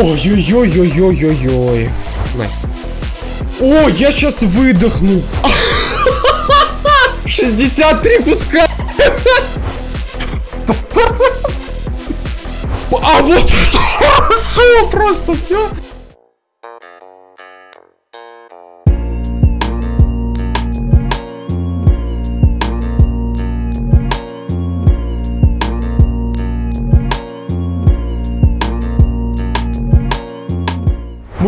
Ой-ой-ой-ой-ой-ой-ой. Nice. О, я сейчас выдохну. 63 куска. А вот это хорошо просто все.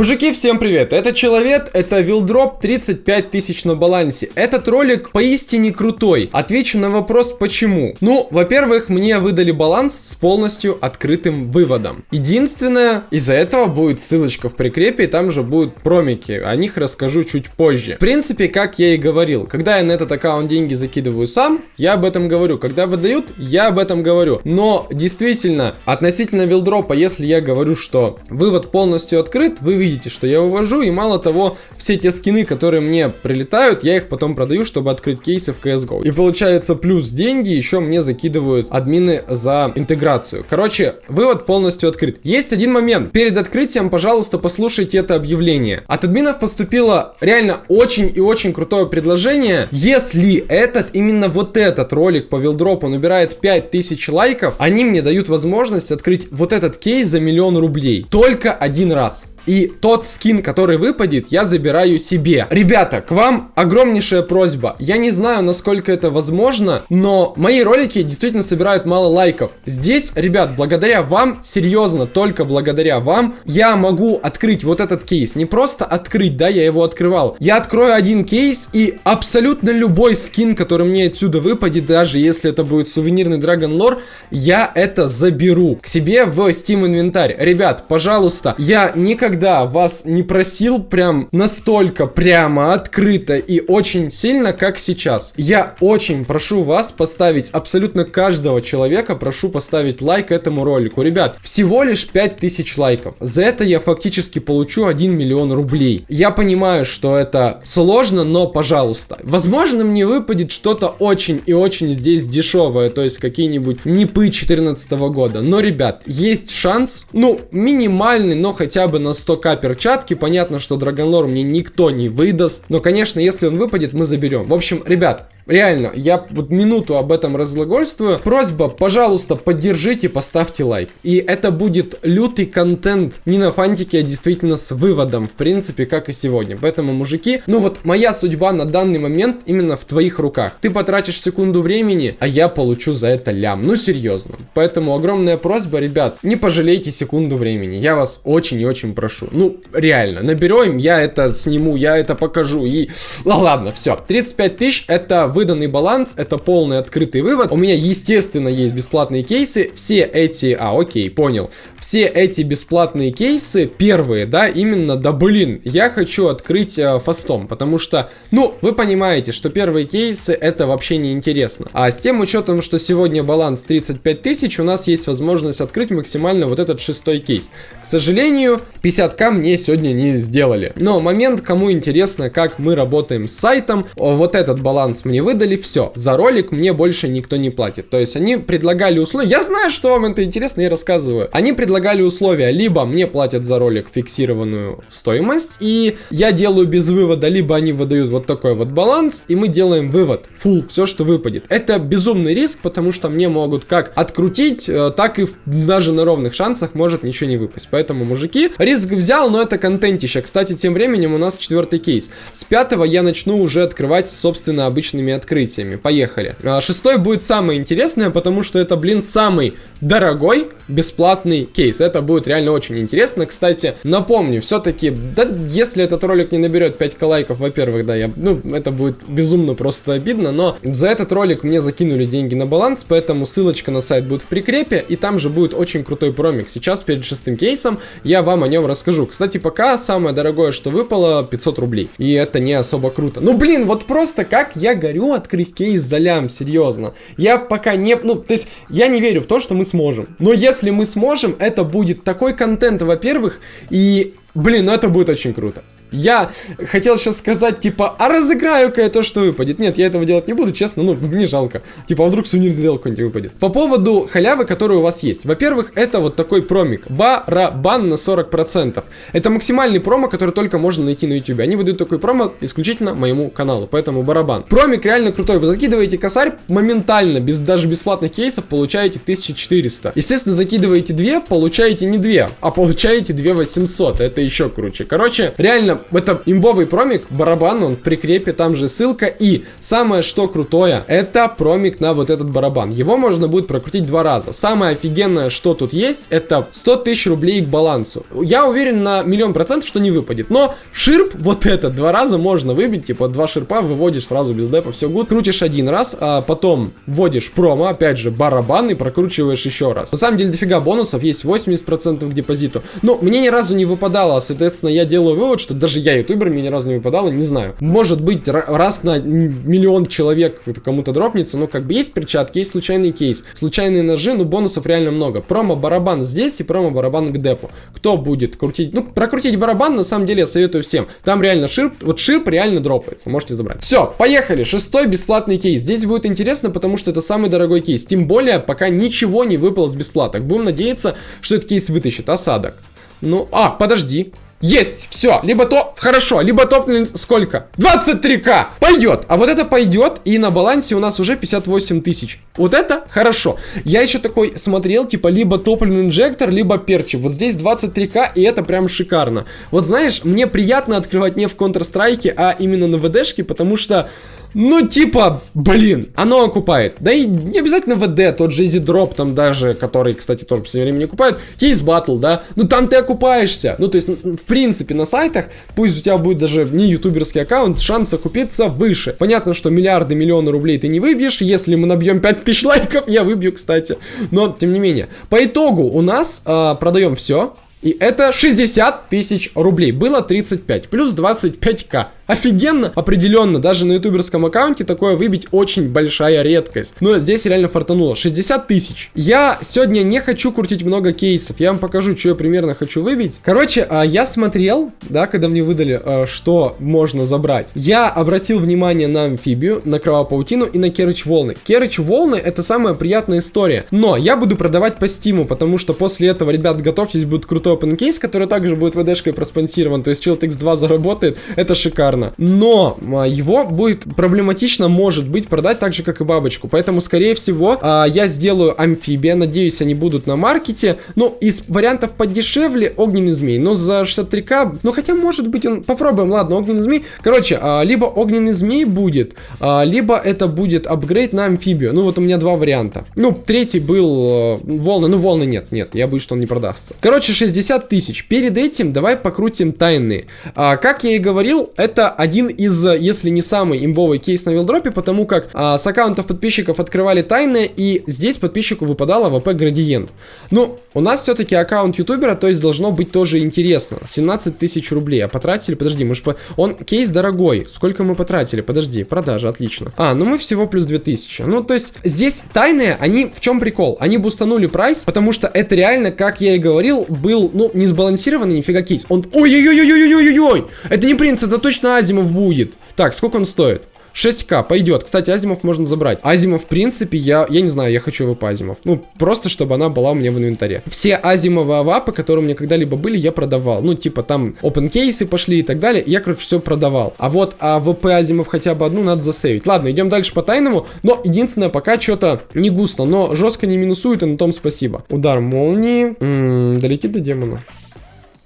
Мужики, всем привет! Это Человек, это Вилдроп 35 тысяч на балансе. Этот ролик поистине крутой. Отвечу на вопрос, почему. Ну, во-первых, мне выдали баланс с полностью открытым выводом. Единственное, из-за этого будет ссылочка в прикрепе, и там же будут промики. О них расскажу чуть позже. В принципе, как я и говорил, когда я на этот аккаунт деньги закидываю сам, я об этом говорю. Когда выдают, я об этом говорю. Но, действительно, относительно Вилдропа, если я говорю, что вывод полностью открыт, вы видите что я увожу, и мало того, все те скины, которые мне прилетают, я их потом продаю, чтобы открыть кейсы в CSGO. И получается плюс деньги еще мне закидывают админы за интеграцию. Короче, вывод полностью открыт. Есть один момент. Перед открытием, пожалуйста, послушайте это объявление. От админов поступило реально очень и очень крутое предложение. Если этот, именно вот этот ролик по вилдропу набирает 5000 лайков, они мне дают возможность открыть вот этот кейс за миллион рублей. Только один раз. И тот скин, который выпадет, я забираю себе. Ребята, к вам огромнейшая просьба. Я не знаю, насколько это возможно, но мои ролики действительно собирают мало лайков. Здесь, ребят, благодаря вам, серьезно, только благодаря вам, я могу открыть вот этот кейс. Не просто открыть, да, я его открывал. Я открою один кейс и абсолютно любой скин, который мне отсюда выпадет, даже если это будет сувенирный Dragon Lore, я это заберу к себе в Steam инвентарь. Ребят, пожалуйста, я никогда никогда вас не просил прям настолько прямо, открыто и очень сильно, как сейчас. Я очень прошу вас поставить, абсолютно каждого человека прошу поставить лайк этому ролику. Ребят, всего лишь 5000 лайков. За это я фактически получу 1 миллион рублей. Я понимаю, что это сложно, но пожалуйста. Возможно, мне выпадет что-то очень и очень здесь дешевое, то есть какие-нибудь НИПы 2014 года. Но, ребят, есть шанс, ну, минимальный, но хотя бы на 100к перчатки. Понятно, что Драгонлор мне никто не выдаст. Но, конечно, если он выпадет, мы заберем. В общем, ребят, реально, я вот минуту об этом разглагольствую. Просьба, пожалуйста, поддержите, поставьте лайк. И это будет лютый контент не на фантике, а действительно с выводом, в принципе, как и сегодня. Поэтому, мужики, ну вот моя судьба на данный момент именно в твоих руках. Ты потратишь секунду времени, а я получу за это лям. Ну, серьезно. Поэтому огромная просьба, ребят, не пожалейте секунду времени. Я вас очень и очень прошу. Ну, реально, наберем, я это сниму, я это покажу. И, ладно, все. 35 тысяч это выданный баланс, это полный открытый вывод. У меня, естественно, есть бесплатные кейсы. Все эти, а, окей, понял. Все эти бесплатные кейсы, первые, да, именно, да, блин, я хочу открыть э, фастом, потому что, ну, вы понимаете, что первые кейсы это вообще не интересно. А с тем учетом, что сегодня баланс 35 тысяч, у нас есть возможность открыть максимально вот этот шестой кейс. К сожалению, 50 50к мне сегодня не сделали. Но момент, кому интересно, как мы работаем с сайтом, вот этот баланс мне выдали, все. За ролик мне больше никто не платит. То есть они предлагали условия, я знаю, что вам это интересно, я рассказываю. Они предлагали условия, либо мне платят за ролик фиксированную стоимость, и я делаю без вывода, либо они выдают вот такой вот баланс, и мы делаем вывод, full, все, что выпадет. Это безумный риск, потому что мне могут как открутить, э, так и даже на ровных шансах может ничего не выпасть. Поэтому, мужики, риск взял, но это контентище. Кстати, тем временем у нас четвертый кейс. С пятого я начну уже открывать, собственно, обычными открытиями. Поехали. А, шестой будет самое интересное, потому что это, блин, самый дорогой бесплатный кейс. Это будет реально очень интересно. Кстати, напомню, все-таки, да, если этот ролик не наберет 5к лайков, во-первых, да, я, ну, это будет безумно просто обидно, но за этот ролик мне закинули деньги на баланс, поэтому ссылочка на сайт будет в прикрепе, и там же будет очень крутой промик. Сейчас перед шестым кейсом я вам о нем расскажу. Кстати, пока самое дорогое, что выпало, 500 рублей. И это не особо круто. Ну, блин, вот просто как я горю открыть кейс за серьезно. Я пока не... Ну, то есть, я не верю в то, что мы сможем. Но если мы сможем, это будет такой контент, во-первых, и... Блин, ну это будет очень круто. Я хотел сейчас сказать, типа, а разыграю-ка я то, что выпадет. Нет, я этого делать не буду, честно, ну, мне жалко. Типа, а вдруг сувенирный дел какой-нибудь выпадет. По поводу халявы, которая у вас есть. Во-первых, это вот такой промик. Барабан на 40%. Это максимальный промо, который только можно найти на YouTube. Они выдают такой промо исключительно моему каналу, поэтому барабан. Промик реально крутой. Вы закидываете косарь моментально, без даже бесплатных кейсов, получаете 1400. Естественно, закидываете 2, получаете не 2, а получаете 2800. Это еще круче. Короче, реально, это имбовый промик, барабан, он в прикрепе, там же ссылка. И самое что крутое, это промик на вот этот барабан. Его можно будет прокрутить два раза. Самое офигенное, что тут есть, это 100 тысяч рублей к балансу. Я уверен на миллион процентов, что не выпадет. Но ширп вот этот два раза можно выбить, типа два ширпа выводишь сразу без депа, все гуд. Крутишь один раз, а потом вводишь промо, опять же, барабан и прокручиваешь еще раз. На самом деле дофига бонусов, есть 80% к депозиту. Но мне ни разу не выпадало, соответственно, я делаю вывод, что даже я ютубер, мне ни разу не выпадало, не знаю. Может быть, раз на миллион человек кому-то дропнется, но как бы есть перчатки, есть случайный кейс, случайные ножи, но бонусов реально много. Промо-барабан здесь и промо-барабан к депу. Кто будет крутить? Ну, прокрутить барабан, на самом деле, я советую всем. Там реально ширп, вот ширп реально дропается, можете забрать. Все, поехали, шестой бесплатный кейс. Здесь будет интересно, потому что это самый дорогой кейс. Тем более, пока ничего не выпало с бесплаток. Будем надеяться, что этот кейс вытащит. Осадок. Ну, а, подожди. Есть, все, либо то, хорошо, либо топнули сколько? 23к, пойдет, а вот это пойдет, и на балансе у нас уже 58 тысяч. Вот это хорошо. Я еще такой смотрел, типа, либо топливный инжектор, либо перчи. Вот здесь 23к, и это прям шикарно. Вот знаешь, мне приятно открывать не в Counter-Strike, а именно на ВДшке, потому что ну, типа, блин, оно окупает. Да и не обязательно ВД, тот же Easy Drop там даже, который, кстати, тоже в последнее время не окупает. Есть батл, да? Ну, там ты окупаешься. Ну, то есть, в принципе, на сайтах, пусть у тебя будет даже не ютуберский аккаунт, шанс окупиться выше. Понятно, что миллиарды, миллионы рублей ты не выбьешь. Если мы набьем 5000 лайков, я выбью, кстати. Но, тем не менее. По итогу у нас э, продаем все. И это 60 тысяч рублей. Было 35, плюс 25к. Офигенно, определенно, даже на ютуберском аккаунте такое выбить очень большая редкость. Но здесь реально фартануло, 60 тысяч. Я сегодня не хочу крутить много кейсов, я вам покажу, что я примерно хочу выбить. Короче, а, я смотрел, да, когда мне выдали, а, что можно забрать. Я обратил внимание на амфибию, на кровопаутину и на керыч волны. Керыч волны это самая приятная история. Но я буду продавать по стиму, потому что после этого, ребят, готовьтесь, будет крутой open который также будет вдшкой проспонсирован. То есть Child X2 заработает, это шикарно шикарно. Но а, его будет проблематично, может быть, продать так же, как и бабочку. Поэтому, скорее всего, а, я сделаю амфибия. Надеюсь, они будут на маркете. Ну, из вариантов подешевле огненный змей. Но за 63к, ну, хотя, может быть, он... Попробуем, ладно, огненный змей. Короче, а, либо огненный змей будет, либо это будет апгрейд на амфибию. Ну, вот у меня два варианта. Ну, третий был волны. Ну, волны нет, нет, я боюсь, что он не продастся. Короче, 60 тысяч. Перед этим давай покрутим тайные. Как я и говорил, это один из, если не самый имбовый кейс на вилдропе, потому как а, с аккаунтов подписчиков открывали тайны, и здесь подписчику выпадало АВП градиент. Ну, у нас все-таки аккаунт ютубера, то есть должно быть тоже интересно. 17 тысяч рублей, а потратили, подожди, мы же по... Он кейс дорогой, сколько мы потратили, подожди, продажа, отлично. А, ну мы всего плюс 2000. Ну, то есть здесь тайные, они в чем прикол? Они бустанули прайс, потому что это реально, как я и говорил, был, ну, не сбалансированный нифига кейс. Он, ой-ой-ой-ой-ой-ой-ой, это не принц, это точно Азимов будет. Так, сколько он стоит? 6к, пойдет. Кстати, Азимов можно забрать. Азимов, в принципе, я, я не знаю, я хочу АВП Азимов. Ну, просто, чтобы она была у меня в инвентаре. Все Азимовые авапы, которые у меня когда-либо были, я продавал. Ну, типа, там open кейсы пошли и так далее. Я, короче, все продавал. А вот АВП Азимов хотя бы одну надо засейвить. Ладно, идем дальше по тайному. Но, единственное, пока что-то не густо, но жестко не минусует, и на том спасибо. Удар молнии. М -м, долетит до демона.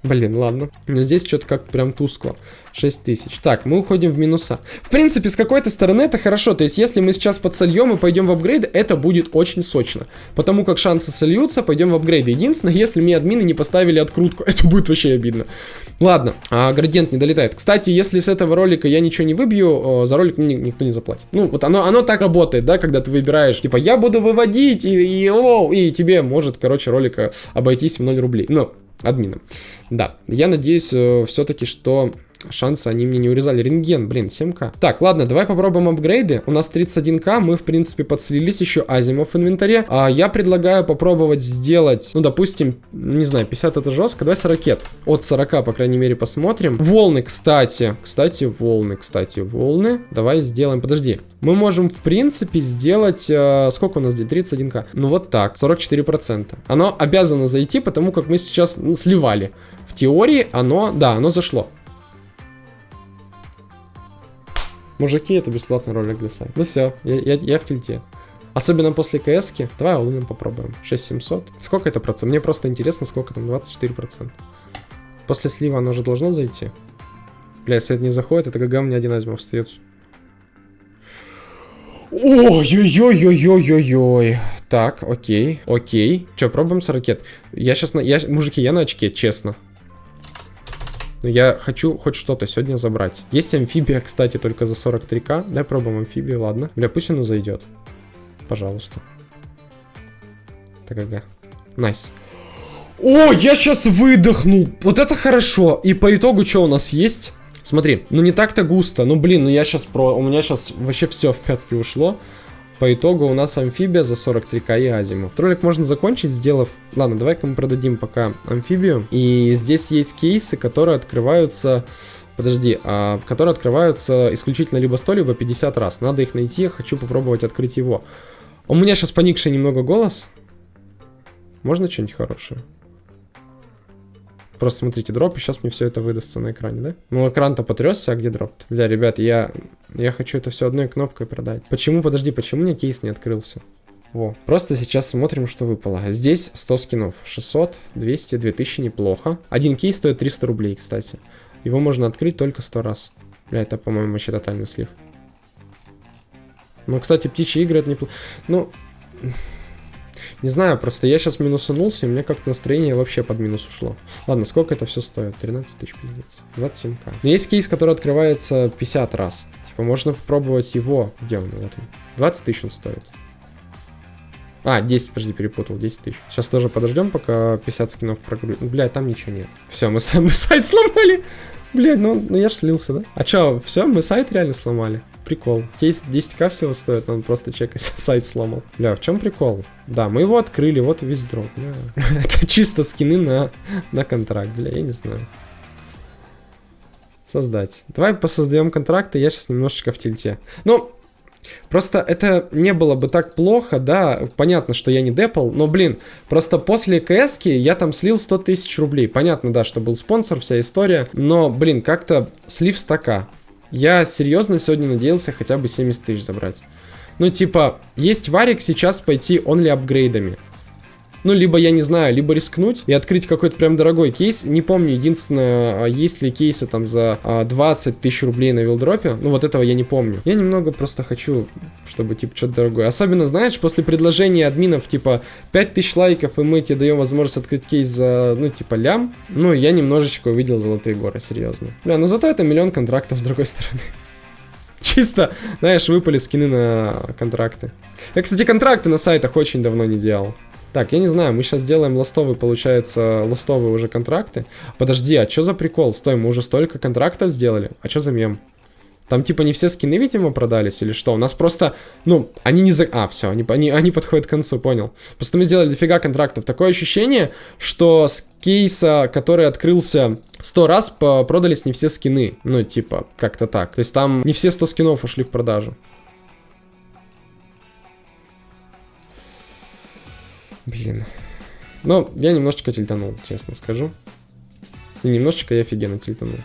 Блин, ладно. Но здесь что-то как прям тускло. 6 тысяч. Так, мы уходим в минуса. В принципе, с какой-то стороны это хорошо. То есть, если мы сейчас подсольем и пойдем в апгрейды, это будет очень сочно. Потому как шансы сольются, пойдем в апгрейды. Единственное, если мне админы не поставили открутку, это будет вообще обидно. Ладно, а градиент не долетает. Кстати, если с этого ролика я ничего не выбью, за ролик мне никто не заплатит. Ну, вот оно, оно так работает, да, когда ты выбираешь, типа, я буду выводить, и, и, о, и тебе может, короче, ролика обойтись в 0 рублей. Ну, админом. Да, я надеюсь э, все-таки, что шансы они мне не урезали. Рентген, блин, 7к. Так, ладно, давай попробуем апгрейды. У нас 31к, мы, в принципе, подслились еще Азимов в инвентаре. А я предлагаю попробовать сделать, ну, допустим, не знаю, 50 это жестко. Давай 40. От 40, по крайней мере, посмотрим. Волны, кстати. Кстати, волны, кстати, волны. Давай сделаем, подожди. Мы можем, в принципе, сделать... Э, сколько у нас здесь? 31к. Ну, вот так, 44%. Оно обязано зайти, потому как мы сейчас ну, сливали. В теории оно, да, оно зашло. Мужики, это бесплатный ролик для сайта. Ну все, я, я, я в тильте. Особенно после кс -ки. Давай улыном попробуем. 6700. Сколько это процент? Мне просто интересно, сколько там. 24%. После слива оно уже должно зайти. Бля, если это не заходит, это ГГ меня один азимов встает. Ой-ой-ой-ой-ой-ой-ой. Так, окей, окей. Че, пробуем с ракет. Я сейчас на... Я, мужики, я на очке, честно. Но я хочу хоть что-то сегодня забрать. Есть амфибия, кстати, только за 43к. Давай пробуем амфибию, ладно. Бля, пусть оно зайдет. Пожалуйста. Так, ага. Nice. О, я сейчас выдохнул. Вот это хорошо. И по итогу что у нас есть? Смотри, ну не так-то густо. Ну блин, ну я сейчас про... У меня сейчас вообще все в пятки ушло. По итогу у нас амфибия за 43к и азимов. Ролик можно закончить, сделав... Ладно, давай-ка мы продадим пока амфибию. И здесь есть кейсы, которые открываются... Подожди, а, которые открываются исключительно либо 100, либо 50 раз. Надо их найти, я хочу попробовать открыть его. У меня сейчас поникший немного голос. Можно что-нибудь хорошее? Просто смотрите, дроп, и сейчас мне все это выдастся на экране, да? Ну, экран-то потрясся, а где дроп? -то? Бля, ребят, я, я хочу это все одной кнопкой продать. Почему, подожди, почему мне кейс не открылся? Во. Просто сейчас смотрим, что выпало. Здесь 100 скинов. 600, 200, 2000, неплохо. Один кейс стоит 300 рублей, кстати. Его можно открыть только 100 раз. Бля, это, по-моему, вообще тотальный слив. Ну, кстати, птичьи игры это неплохо. Ну... Не знаю, просто я сейчас минусанулся, и у меня как-то настроение вообще под минус ушло. Ладно, сколько это все стоит? 13 тысяч, пиздец. 27к. Но есть кейс, который открывается 50 раз. Типа, можно попробовать его. Где он? Вот он. 20 тысяч он стоит. А, 10, подожди, перепутал, 10 тысяч. Сейчас тоже подождем, пока 50 скинов прогрузит. Бля, там ничего нет. Все, мы, мы сайт сломали. Блядь, ну, ну я ж слился, да? А чё, все, мы сайт реально сломали. Прикол. Кейс 10к всего стоит, он просто чекать сайт сломал. Бля, в чем прикол? Да, мы его открыли, вот весь дроп. Бля. Это чисто скины на, на контракт, бля, я не знаю. Создать. Давай посоздаем контракты, я сейчас немножечко в тильте. Ну, Просто это не было бы так плохо, да, понятно, что я не депал, но, блин, просто после кс я там слил 100 тысяч рублей. Понятно, да, что был спонсор, вся история, но, блин, как-то слив стака. Я серьезно сегодня надеялся хотя бы 70 тысяч забрать. Ну, типа, есть варик сейчас пойти онли апгрейдами. Ну, либо, я не знаю, либо рискнуть и открыть какой-то прям дорогой кейс. Не помню, единственное, а, есть ли кейсы там за 20 а, тысяч рублей на вилдропе. Ну, вот этого я не помню. Я немного просто хочу, чтобы, типа, что-то дорогое. Особенно, знаешь, после предложения админов, типа, 5 тысяч лайков, и мы тебе даем возможность открыть кейс за, ну, типа, лям. Ну, я немножечко увидел золотые горы, серьезно. Бля, ну зато это миллион контрактов с другой стороны. Чисто, знаешь, выпали скины на контракты. Я, кстати, контракты на сайтах очень давно не делал. Так, я не знаю, мы сейчас делаем ластовые, получается, ластовые уже контракты. Подожди, а что за прикол? Стой, мы уже столько контрактов сделали. А что за мем? Там типа не все скины, видимо, продались или что? У нас просто, ну, они не за... А, все, они, они, они подходят к концу, понял. Просто мы сделали дофига контрактов. Такое ощущение, что с кейса, который открылся 100 раз, продались не все скины. Ну, типа, как-то так. То есть там не все 100 скинов ушли в продажу. Блин. Ну, я немножечко тильтанул, честно скажу. И немножечко я офигенно тильтанул.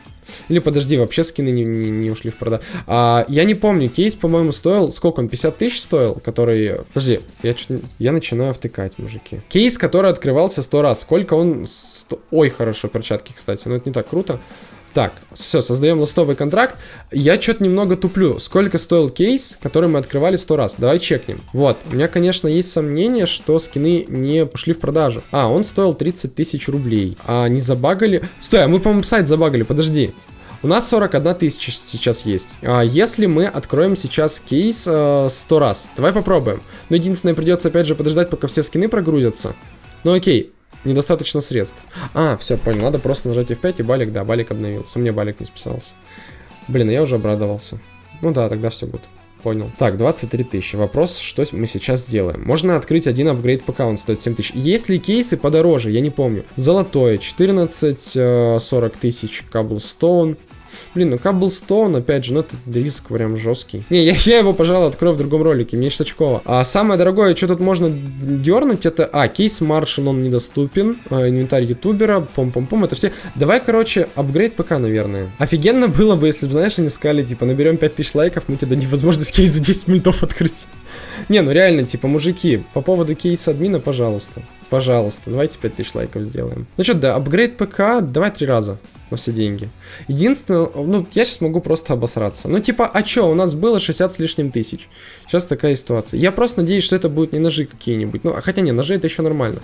Или подожди, вообще скины не, не, не ушли в продажу. А, я не помню, кейс, по-моему, стоил... Сколько он? 50 тысяч стоил? Который... Подожди, я что-то... Я начинаю втыкать, мужики. Кейс, который открывался 100 раз. Сколько он... 100... Ой, хорошо, перчатки, кстати. Но это не так круто. Так, все, создаем ластовый контракт. Я что-то немного туплю. Сколько стоил кейс, который мы открывали сто раз? Давай чекнем. Вот, у меня, конечно, есть сомнение, что скины не пошли в продажу. А, он стоил 30 тысяч рублей. А не забагали... Стой, а мы, по-моему, сайт забагали, подожди. У нас 41 тысяча сейчас есть. А если мы откроем сейчас кейс э, 100 раз, давай попробуем. Но единственное, придется опять же подождать, пока все скины прогрузятся. Ну окей, Недостаточно средств. А, все, понял. Надо просто нажать F5 и балик, да, балик обновился. У меня балик не списался. Блин, я уже обрадовался. Ну да, тогда все будет. Понял. Так, 23 тысячи. Вопрос, что мы сейчас сделаем. Можно открыть один апгрейд пока он стоит 7 тысяч. Есть ли кейсы подороже? Я не помню. Золотое 14, 40 э, тысяч. Cobblestone Блин, ну Cobblestone, опять же, ну это риск прям жесткий. Не, я, я его, пожалуй, открою в другом ролике, мне очково. А самое дорогое, что тут можно дернуть, это... А, кейс Маршин, он недоступен. А, инвентарь ютубера, пом-пом-пом, это все. Давай, короче, апгрейд ПК, наверное. Офигенно было бы, если бы, знаешь, они сказали, типа, наберем 5000 лайков, мы тебе дадим возможность кейс за 10 мультов открыть. Не, ну реально, типа, мужики, по поводу кейса админа, пожалуйста. Пожалуйста, давайте 5000 лайков сделаем. Ну что, да, апгрейд ПК, давай три раза на все деньги. Единственное, ну, я сейчас могу просто обосраться. Ну, типа, а чё, у нас было 60 с лишним тысяч. Сейчас такая ситуация. Я просто надеюсь, что это будут не ножи какие-нибудь. Ну, хотя не, ножи это еще нормально.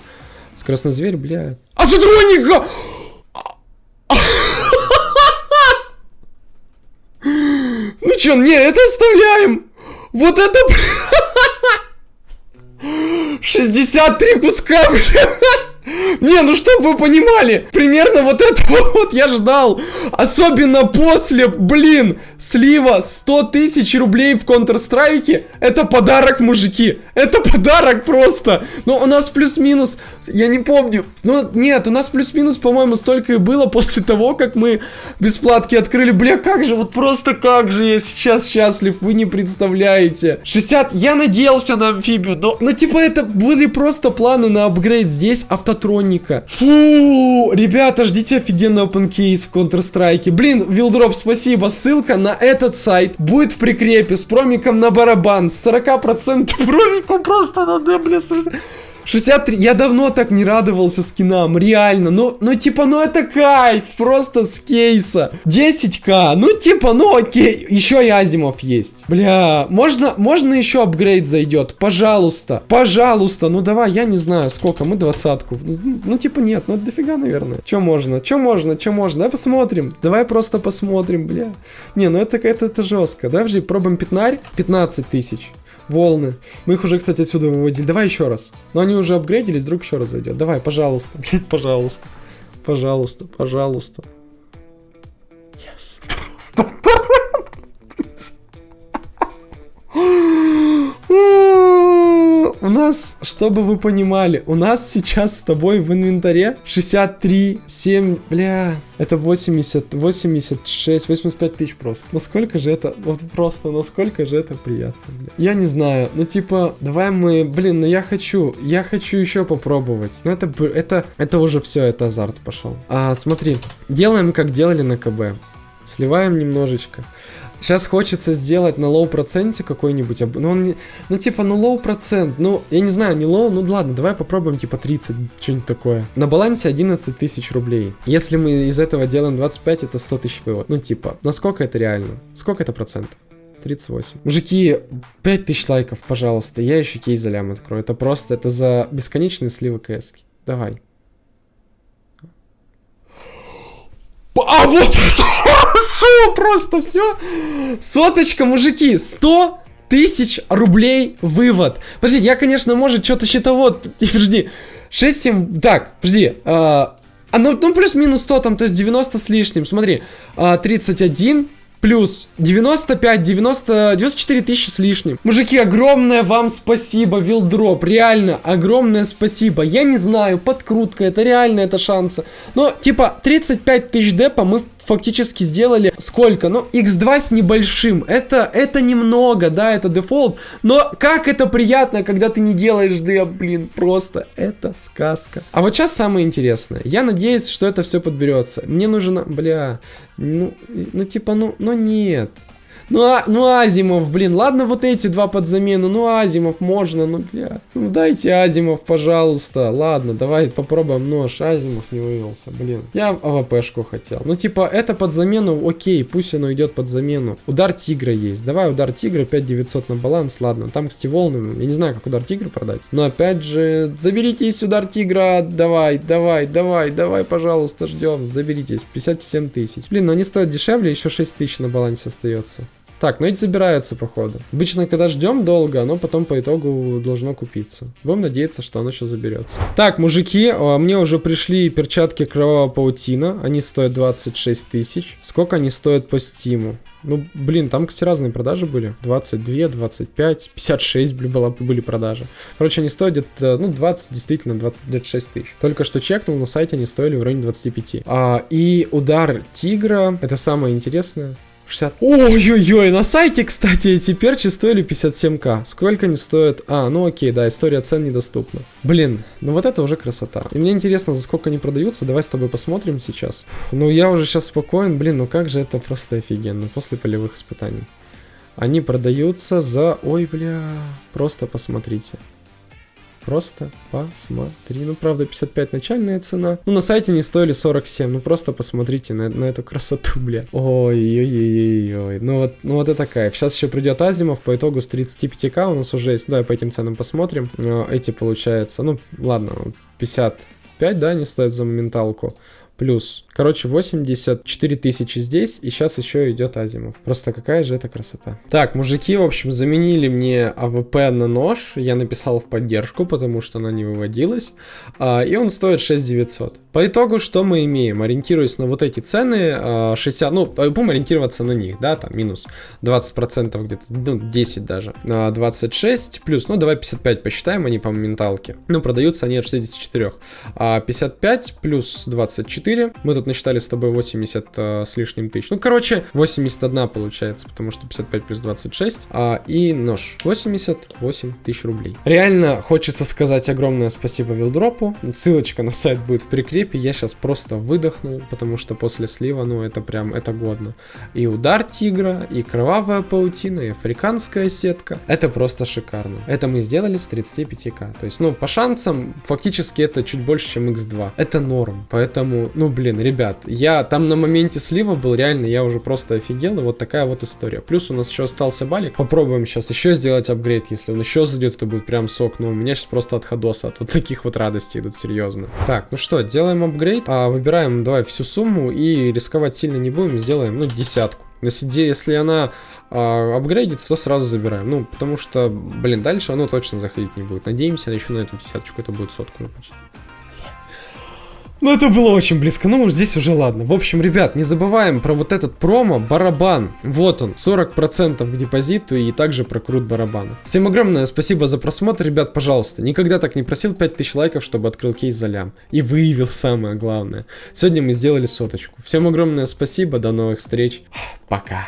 Скоростной зверь, бля. А затроника! Ну чё, не, это оставляем! Вот это... 63 куска, Не, ну чтобы вы понимали, примерно вот это вот я ждал. Особенно после, блин, слива 100 тысяч рублей в Counter-Strike. Это подарок, мужики. Это подарок просто. Но у нас плюс-минус, я не помню. Ну, нет, у нас плюс-минус, по-моему, столько и было после того, как мы бесплатки открыли. Бля, как же, вот просто как же я сейчас счастлив, вы не представляете. 60, я надеялся на амфибию, но, ну, типа, это были просто планы на апгрейд. Здесь автотроника. Фу, ребята, ждите офигенный open case в Counter-Strike. Блин, Вилдроп, спасибо. Ссылка на этот сайт будет в прикрепе с промиком на барабан. С 40% промиком просто на бля, 63. Я давно так не радовался скинам, реально. Ну, ну типа, ну это кайф, просто с кейса. 10к, ну типа, ну окей. Еще и Азимов есть. Бля, можно, можно еще апгрейд зайдет? Пожалуйста, пожалуйста. Ну давай, я не знаю, сколько, мы двадцатку. Ну, ну типа нет, ну это дофига, наверное. Че можно, че можно, че можно? Давай посмотрим. Давай просто посмотрим, бля. Не, ну это, это, это жестко. Давай же пробуем пятнарь. 15 тысяч волны. Мы их уже, кстати, отсюда выводили. Давай еще раз. Но они уже апгрейдились, вдруг еще раз зайдет. Давай, пожалуйста. Блять, пожалуйста. Пожалуйста, пожалуйста. Yes. Просто у нас, чтобы вы понимали, у нас сейчас с тобой в инвентаре 63, 7, бля, это 80, 86, 85 тысяч просто. Насколько же это, вот просто, насколько же это приятно, бля. Я не знаю, ну типа, давай мы, блин, ну я хочу, я хочу еще попробовать. Ну это, это, это уже все, это азарт пошел. А, смотри, делаем как делали на КБ. Сливаем немножечко. Сейчас хочется сделать на low проценте какой-нибудь, ну, он не, ну, типа, ну, low процент, ну, я не знаю, не low, ну, ладно, давай попробуем, типа, 30, что-нибудь такое. На балансе 11 тысяч рублей. Если мы из этого делаем 25, это 100 тысяч вывод. Ну, типа, насколько это реально? Сколько это процентов? 38. Мужики, 5000 лайков, пожалуйста. Я еще кейс за лям открою. Это просто, это за бесконечные сливы КС. Давай. А вот это хорошо, просто все. Соточка, мужики, 100 тысяч рублей вывод. Подожди, я, конечно, может, что-то счетовод, подожди, 6, 7, так, подожди, а, а ну, ну плюс-минус 100 там, то есть 90 с лишним, смотри, а, 31, плюс 95, 90, 94 тысячи с лишним. Мужики, огромное вам спасибо, Вилдроп, реально, огромное спасибо. Я не знаю, подкрутка, это реально, это шансы. Но, типа, 35 тысяч депа мы фактически сделали сколько? Ну, x2 с небольшим. Это, это немного, да, это дефолт. Но как это приятно, когда ты не делаешь деп, блин, просто это сказка. А вот сейчас самое интересное. Я надеюсь, что это все подберется. Мне нужно, бля, ну, ну типа, ну, ну нет. Ну, а, ну Азимов, блин, ладно вот эти два под замену, ну Азимов можно, ну, бля. Ну, дайте Азимов, пожалуйста. Ладно, давай попробуем нож. Азимов не вывелся, блин. Я АВПшку хотел. Ну, типа, это под замену, окей, пусть оно идет под замену. Удар тигра есть. Давай удар тигра, 5900 на баланс, ладно. Там, кстати, волны, я не знаю, как удар тигра продать. Но, опять же, заберитесь удар тигра, давай, давай, давай, давай, пожалуйста, ждем. Заберитесь, 57 тысяч. Блин, но они стоят дешевле, еще 6 тысяч на балансе остается. Так, ну эти забираются, походу. Обычно, когда ждем долго, оно потом по итогу должно купиться. Будем надеяться, что оно сейчас заберется. Так, мужики, а, мне уже пришли перчатки кровавого паутина. Они стоят 26 тысяч. Сколько они стоят по стиму? Ну, блин, там, кстати, разные продажи были. 22, 25, 56 была, были продажи. Короче, они стоят где-то, ну, 20, действительно, 26 тысяч. Только что чекнул, на сайте они стоили в районе 25. А, и удар тигра, это самое интересное. 60... Ой-ой-ой, на сайте, кстати, эти перчи стоили 57к. Сколько они стоят? А, ну окей, да, история цен недоступна. Блин, ну вот это уже красота. И мне интересно, за сколько они продаются, давай с тобой посмотрим сейчас. Ну я уже сейчас спокоен, блин, ну как же это просто офигенно, после полевых испытаний. Они продаются за... Ой, бля, просто посмотрите. Просто посмотри. Ну, правда, 55 начальная цена. Ну, на сайте не стоили 47. Ну, просто посмотрите на, на эту красоту, бля. Ой-ой-ой-ой. Ну, вот, ну, вот это кайф. Сейчас еще придет Азимов. По итогу с 35к у нас уже есть. Давай по этим ценам посмотрим. Эти, получается, ну, ладно, 55, да, они стоят за моменталку плюс. Короче, 84 тысячи здесь, и сейчас еще идет Азимов. Просто какая же это красота. Так, мужики, в общем, заменили мне АВП на нож. Я написал в поддержку, потому что она не выводилась. А, и он стоит 6900. По итогу, что мы имеем? Ориентируясь на вот эти цены, 60, а, ну, будем ориентироваться на них, да, там минус 20% где-то, ну, 10 даже. 26 а, плюс, ну, давай 55 посчитаем, они по моменталке. Ну, продаются они от 64. 55 плюс 24 4. Мы тут насчитали с тобой 80 э, с лишним тысяч. Ну, короче, 81 получается, потому что 55 плюс 26. А, и нож. 88 тысяч рублей. Реально хочется сказать огромное спасибо Вилдропу. Ссылочка на сайт будет в прикрепе. Я сейчас просто выдохнул, потому что после слива, ну, это прям, это годно. И удар тигра, и кровавая паутина, и африканская сетка. Это просто шикарно. Это мы сделали с 35к. То есть, ну, по шансам, фактически это чуть больше, чем x2. Это норм. Поэтому ну, блин, ребят, я там на моменте слива был, реально, я уже просто офигел, и вот такая вот история. Плюс у нас еще остался балик. Попробуем сейчас еще сделать апгрейд, если он еще зайдет, это будет прям сок. Ну, у меня сейчас просто от ходоса, от вот таких вот радостей идут, серьезно. Так, ну что, делаем апгрейд, а, выбираем, давай, всю сумму, и рисковать сильно не будем, сделаем, ну, десятку. Если, если она а, апгрейдится, то сразу забираем. Ну, потому что, блин, дальше оно точно заходить не будет. Надеемся, еще на эту десяточку это будет сотку напасть. Ну, это было очень близко, ну, здесь уже ладно. В общем, ребят, не забываем про вот этот промо, барабан. Вот он, 40% к депозиту и также про крут барабана. Всем огромное спасибо за просмотр, ребят, пожалуйста. Никогда так не просил 5000 лайков, чтобы открыл кейс за лям. И выявил самое главное. Сегодня мы сделали соточку. Всем огромное спасибо, до новых встреч. Пока.